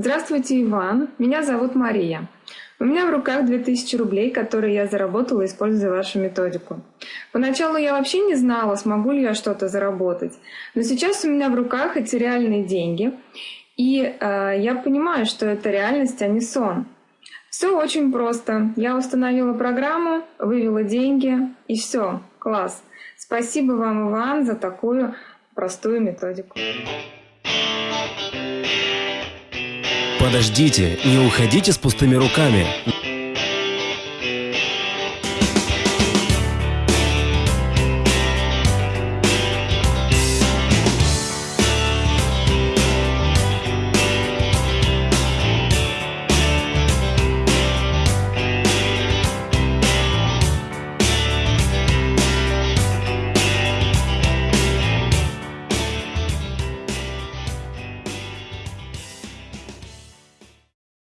Здравствуйте, Иван. Меня зовут Мария. У меня в руках 2000 рублей, которые я заработала, используя вашу методику. Поначалу я вообще не знала, смогу ли я что-то заработать. Но сейчас у меня в руках эти реальные деньги. И э, я понимаю, что это реальность, а не сон. Все очень просто. Я установила программу, вывела деньги, и все. Класс. Спасибо вам, Иван, за такую простую методику. Подождите, не уходите с пустыми руками.